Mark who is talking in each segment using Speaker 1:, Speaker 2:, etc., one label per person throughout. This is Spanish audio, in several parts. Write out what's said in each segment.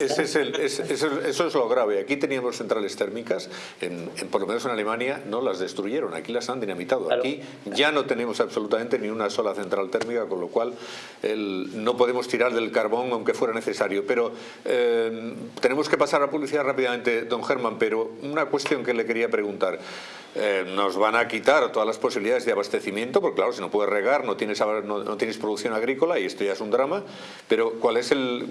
Speaker 1: Ese es el- es- eso, eso es lo grave. Aquí teníamos centrales térmicas, en, en- por lo menos en Alemania no las destruyeron, aquí las han dinamitado. Aquí ya no tenemos absolutamente ni una sola central térmica, con lo cual el- no podemos tirar del carbón aunque fuera necesario. Pero eh, tenemos que pasar a publicidad rápidamente, don Germán, pero una cuestión que le quería preguntar. Eh, nos van a quitar todas las posibilidades de abastecimiento, porque claro, si no puedes regar, no tienes, no tienes producción agrícola y esto ya es un drama, pero ¿cuál es el,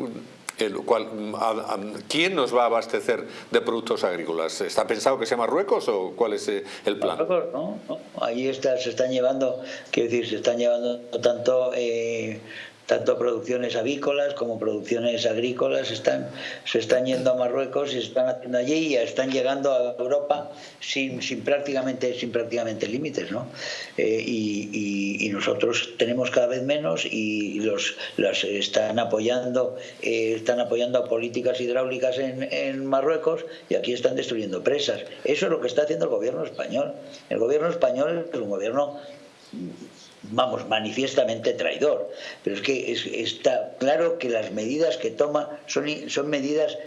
Speaker 1: ¿quién nos va a abastecer de productos agrícolas? ¿Está pensado que sea Marruecos o cuál es eh, el plan?
Speaker 2: Marruecos. No, Ahí está, se están llevando, quiero decir, se están llevando tanto eh, tanto producciones avícolas como producciones agrícolas están se están yendo a Marruecos y se están haciendo allí y están llegando a Europa sin, sin prácticamente sin prácticamente límites, ¿no? Eh, y, nosotros tenemos cada vez menos y los las están apoyando eh, están apoyando a políticas hidráulicas en, en Marruecos y aquí están destruyendo presas. Eso es lo que está haciendo el gobierno español. El gobierno español es un gobierno vamos, manifiestamente traidor. Pero es que es- está claro que las medidas que toma son, son medidas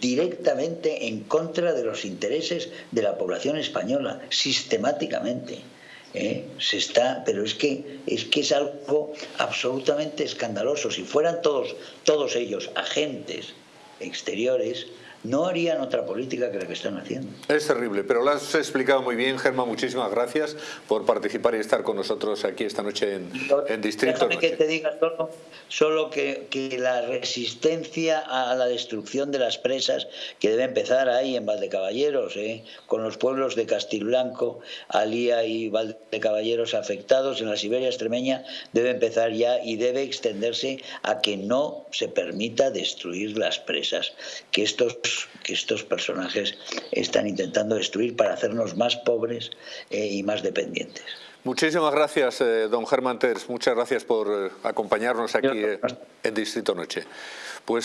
Speaker 2: directamente en contra de los intereses de la población española, sistemáticamente. ¿eh? Se está, pero es que es que es algo absolutamente escandaloso. Si fueran todos, todos ellos agentes exteriores, no harían otra política que la que están haciendo.
Speaker 1: Es terrible, pero lo has explicado muy bien, Germán. Muchísimas gracias por participar y estar con nosotros aquí esta noche en, en Distrito
Speaker 2: Déjame que
Speaker 1: Noche.
Speaker 2: te diga solo, solo que, que la resistencia a la destrucción de las presas, que debe empezar ahí en Valdecaballeros, ¿eh? con los pueblos de Castilblanco, Alía y Valdecaballeros afectados en la Siberia extremeña, debe empezar ya y debe extenderse a que no se permita destruir las presas, que estos, que estos personajes están intentando destruir para hacernos más pobres eh, y más dependientes.
Speaker 1: Muchísimas gracias, eh, don Germán Ters. Muchas gracias por eh, acompañarnos aquí eh, en Distrito Noche. Pues